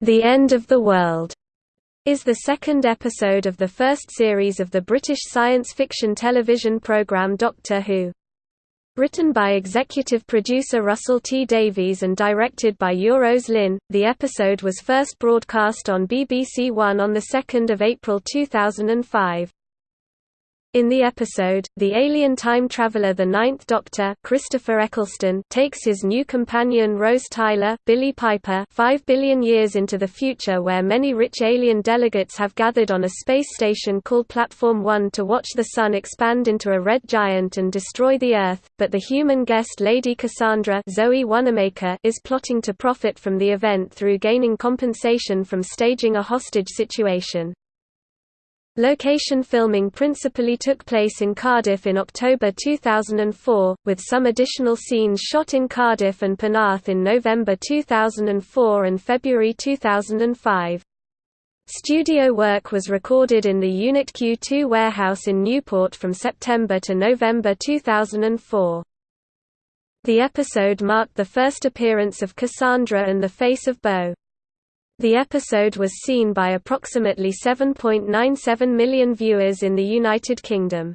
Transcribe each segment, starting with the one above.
The End of the World is the second episode of the first series of the British science fiction television programme Doctor Who. Written by executive producer Russell T Davies and directed by Euros Lyn, the episode was first broadcast on BBC One on 2 April 2005. In the episode, the alien time traveler the Ninth Doctor Christopher Eccleston takes his new companion Rose Tyler Billie Piper five billion years into the future where many rich alien delegates have gathered on a space station called Platform 1 to watch the Sun expand into a red giant and destroy the Earth, but the human guest Lady Cassandra Zoe Wanamaker is plotting to profit from the event through gaining compensation from staging a hostage situation. Location filming principally took place in Cardiff in October 2004, with some additional scenes shot in Cardiff and Penarth in November 2004 and February 2005. Studio work was recorded in the Unit Q2 warehouse in Newport from September to November 2004. The episode marked the first appearance of Cassandra and the face of Boe. The episode was seen by approximately 7.97 million viewers in the United Kingdom.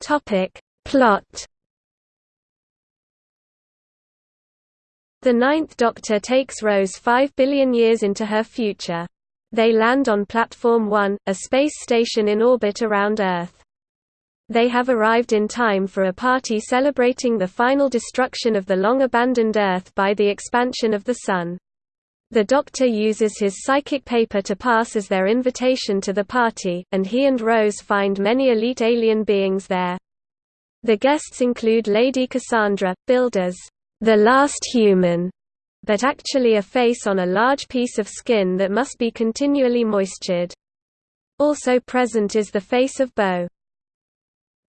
Topic Plot The Ninth Doctor takes Rose five billion years into her future. They land on Platform 1, a space station in orbit around Earth. They have arrived in time for a party celebrating the final destruction of the long-abandoned Earth by the expansion of the Sun. The Doctor uses his psychic paper to pass as their invitation to the party, and he and Rose find many elite alien beings there. The guests include Lady Cassandra, billed as the last human, but actually a face on a large piece of skin that must be continually moistured. Also present is the face of Boe.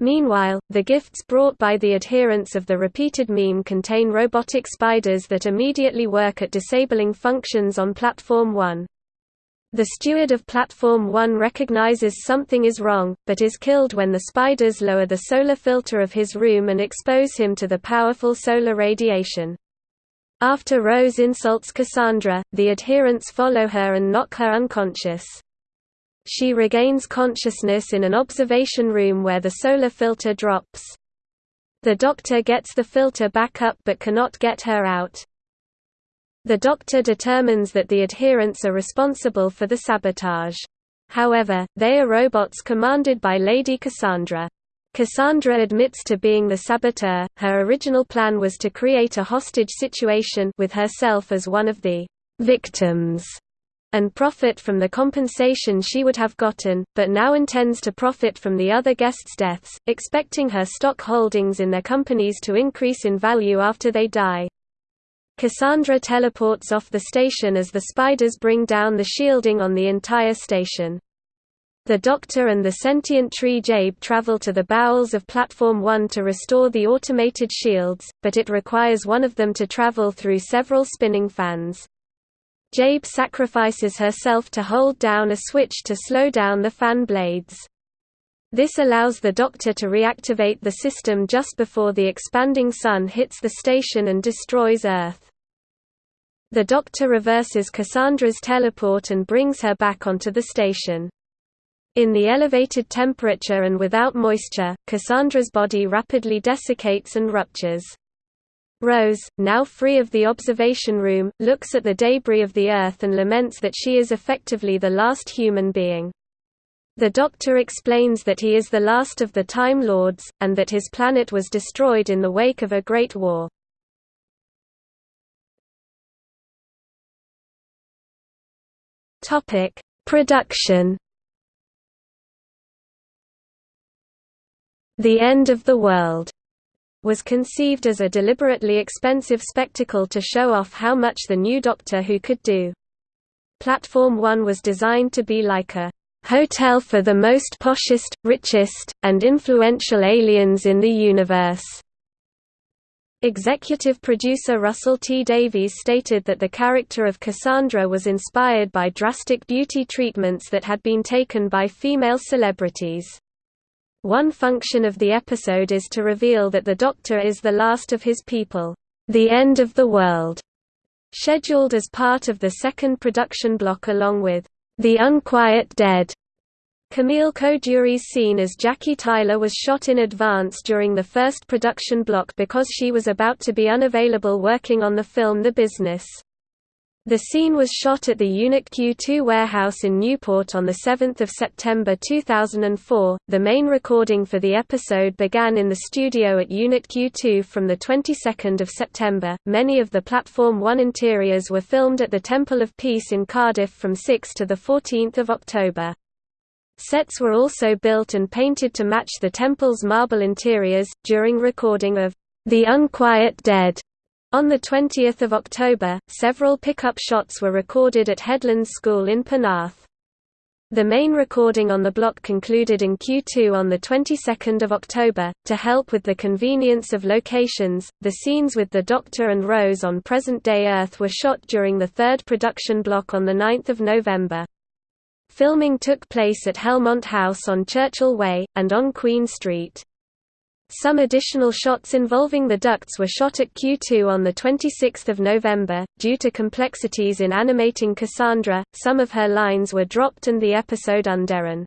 Meanwhile, the gifts brought by the adherents of the repeated meme contain robotic spiders that immediately work at disabling functions on Platform 1. The steward of Platform 1 recognizes something is wrong, but is killed when the spiders lower the solar filter of his room and expose him to the powerful solar radiation. After Rose insults Cassandra, the adherents follow her and knock her unconscious. She regains consciousness in an observation room where the solar filter drops. The doctor gets the filter back up but cannot get her out. The doctor determines that the adherents are responsible for the sabotage. However, they are robots commanded by Lady Cassandra. Cassandra admits to being the saboteur. Her original plan was to create a hostage situation with herself as one of the victims and profit from the compensation she would have gotten, but now intends to profit from the other guests' deaths, expecting her stock holdings in their companies to increase in value after they die. Cassandra teleports off the station as the spiders bring down the shielding on the entire station. The Doctor and the sentient tree Jabe travel to the bowels of Platform 1 to restore the automated shields, but it requires one of them to travel through several spinning fans. Jabe sacrifices herself to hold down a switch to slow down the fan blades. This allows the Doctor to reactivate the system just before the expanding Sun hits the station and destroys Earth. The Doctor reverses Cassandra's teleport and brings her back onto the station. In the elevated temperature and without moisture, Cassandra's body rapidly desiccates and ruptures. Rose, now free of the observation room, looks at the debris of the Earth and laments that she is effectively the last human being. The Doctor explains that he is the last of the Time Lords, and that his planet was destroyed in the wake of a Great War. Production The End of the World was conceived as a deliberately expensive spectacle to show off how much the new Doctor Who could do. Platform 1 was designed to be like a hotel for the most poshest, richest, and influential aliens in the universe. Executive producer Russell T. Davies stated that the character of Cassandra was inspired by drastic beauty treatments that had been taken by female celebrities. One function of the episode is to reveal that the Doctor is the last of his people, the end of the world, scheduled as part of the second production block along with The Unquiet Dead. Camille Coduri's scene as Jackie Tyler was shot in advance during the first production block because she was about to be unavailable working on the film The Business. The scene was shot at the Unit Q2 warehouse in Newport on 7 September 2004. The main recording for the episode began in the studio at Unit Q2 from the 22nd of September. Many of the Platform 1 interiors were filmed at the Temple of Peace in Cardiff from 6 to 14 October. Sets were also built and painted to match the temple's marble interiors, during recording of The Unquiet Dead on 20 October, several pickup shots were recorded at Headlands School in Penarth. The main recording on the block concluded in Q2 on the 22nd of October. To help with the convenience of locations, the scenes with the Doctor and Rose on present-day Earth were shot during the third production block on the 9th of November. Filming took place at Helmont House on Churchill Way and on Queen Street. Some additional shots involving the ducts were shot at Q2 on 26 November. Due to complexities in animating Cassandra, some of her lines were dropped and the episode underrun.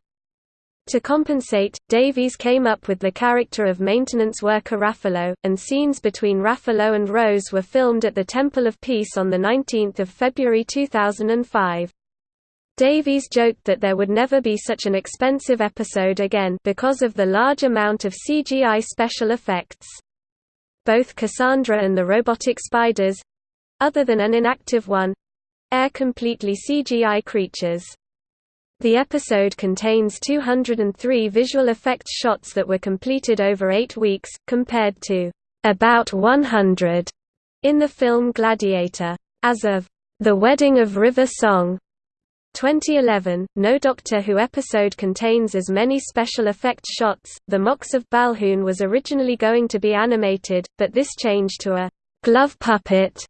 To compensate, Davies came up with the character of maintenance worker Raffalo, and scenes between Raffalo and Rose were filmed at the Temple of Peace on 19 February 2005. Davies joked that there would never be such an expensive episode again because of the large amount of CGI special effects. Both Cassandra and the robotic spiders—other than an inactive one—are completely CGI creatures. The episode contains 203 visual effects shots that were completed over eight weeks, compared to about 100 in the film Gladiator. As of The Wedding of River Song 2011, no Doctor Who episode contains as many special effects shots. The Mox of Balhoon was originally going to be animated, but this changed to a glove puppet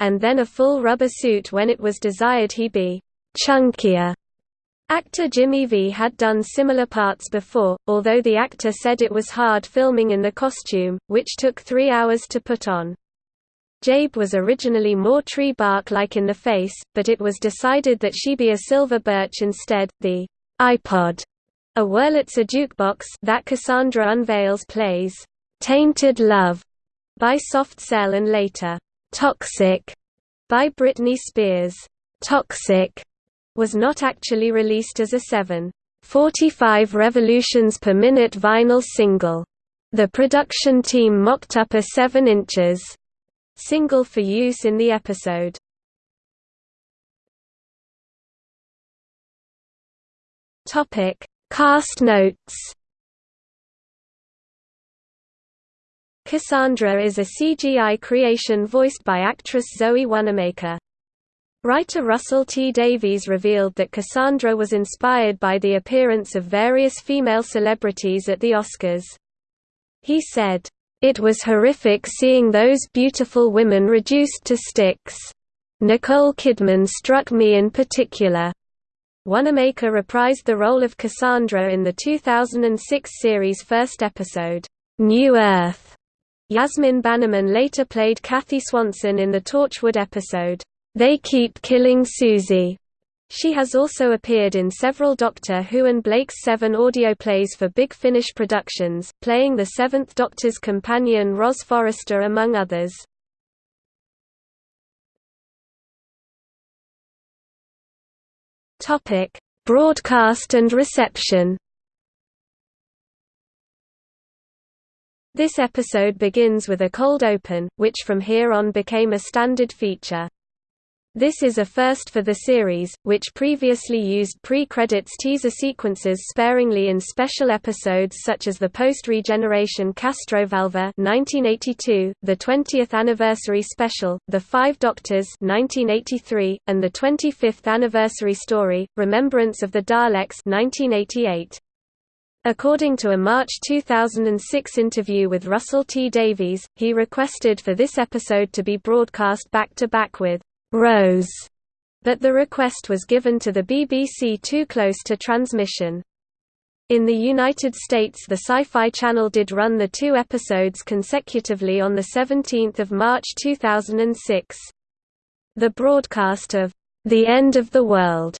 and then a full rubber suit when it was desired he be chunkier. Actor Jimmy Vee had done similar parts before, although the actor said it was hard filming in the costume, which took three hours to put on. Jabe was originally more tree bark-like in the face, but it was decided that she be a silver birch instead. The iPod, a Wurlitzer jukebox that Cassandra unveils plays "Tainted Love" by Soft Cell and later "Toxic" by Britney Spears. Toxic was not actually released as a 7.45 revolutions per minute vinyl single. The production team mocked up a 7 inches single for use in the episode. Topic: Cast notes. Cassandra is a CGI creation voiced by actress Zoe Wanamaker. Writer Russell T. Davies revealed that Cassandra was inspired by the appearance of various female celebrities at the Oscars. He said, it was horrific seeing those beautiful women reduced to sticks. Nicole Kidman struck me in particular. Wanamaker reprised the role of Cassandra in the 2006 series' first episode, New Earth. Yasmin Bannerman later played Kathy Swanson in the Torchwood episode, They Keep Killing Suzie. She has also appeared in several Doctor Who and Blake's Seven audio plays for Big Finish Productions, playing the Seventh Doctor's companion Roz Forrester among others. Broadcast and reception This episode begins with a cold open, which from here on became a standard feature. This is a first for the series, which previously used pre-credits teaser sequences sparingly in special episodes such as the post-regeneration Castrovalva 1982, the 20th anniversary special, The Five Doctors 1983, and the 25th anniversary story, Remembrance of the Daleks 1988. According to a March 2006 interview with Russell T. Davies, he requested for this episode to be broadcast back-to-back -back with Rose, but the request was given to the BBC too close to transmission. In the United States the Sci-Fi Channel did run the two episodes consecutively on 17 March 2006. The broadcast of The End of the World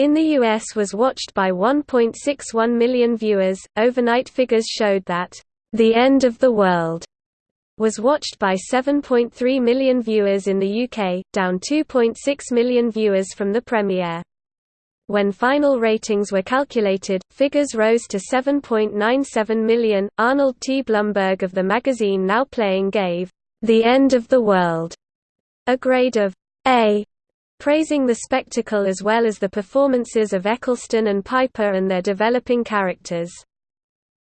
in the US was watched by 1.61 million viewers. Overnight figures showed that The End of the World was watched by 7.3 million viewers in the UK, down 2.6 million viewers from the premiere. When final ratings were calculated, figures rose to 7.97 million. Arnold T. Blumberg of the magazine Now Playing gave The End of the World a grade of A, praising the spectacle as well as the performances of Eccleston and Piper and their developing characters.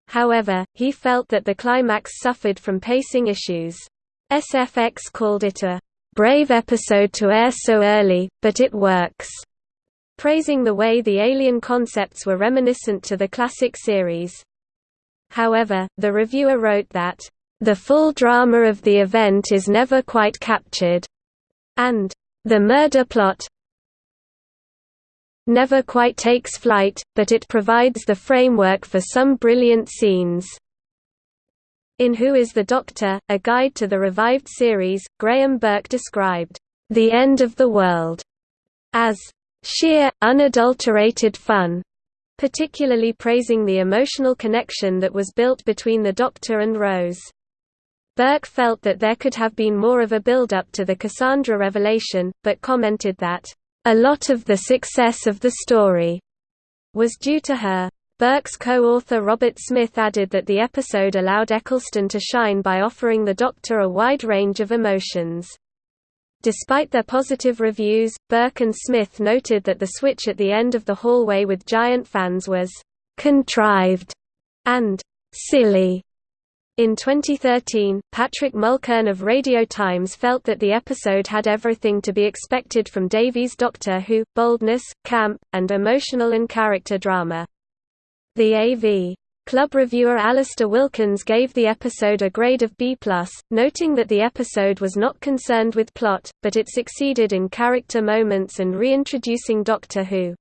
However, he felt that the climax suffered from pacing issues. SFX called it a brave episode to air so early, but it works praising the way the alien concepts were reminiscent to the classic series. However, the reviewer wrote that, "...the full drama of the event is never quite captured," and, "...the murder plot never quite takes flight, but it provides the framework for some brilliant scenes." In Who is the Doctor? A Guide to the Revived Series, Graham Burke described, "...the end of the world," as sheer, unadulterated fun, particularly praising the emotional connection that was built between the Doctor and Rose. Burke felt that there could have been more of a build-up to the Cassandra revelation, but commented that, "...a lot of the success of the story," was due to her. Burke's co-author Robert Smith added that the episode allowed Eccleston to shine by offering the Doctor a wide range of emotions. Despite their positive reviews, Burke and Smith noted that the switch at the end of the hallway with giant fans was «contrived» and «silly». In 2013, Patrick Mulkern of Radio Times felt that the episode had everything to be expected from Davies' Doctor Who, boldness, camp, and emotional and character drama. The AV Club reviewer Alasdair Wilkins gave the episode a grade of B+, noting that the episode was not concerned with plot, but it succeeded in character moments and reintroducing Doctor Who.